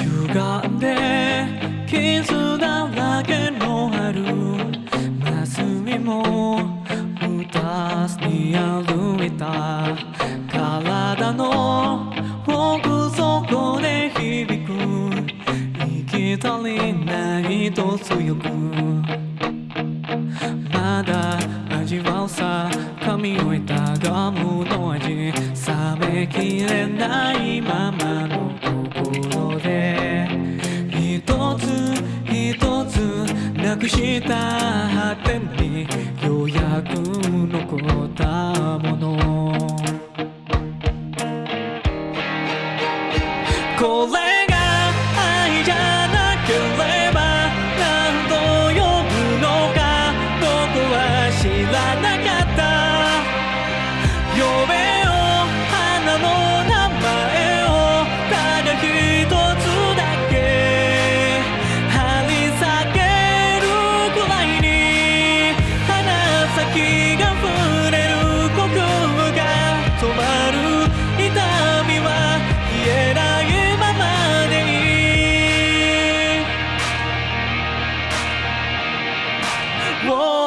歪んで傷だらけの春マスミも二つに歩いた体の奥底で響く息足りないと強くまだ味わうさ噛み終えたガムの味冷めきれないました果てにようやく残ったもの。これ Whoa.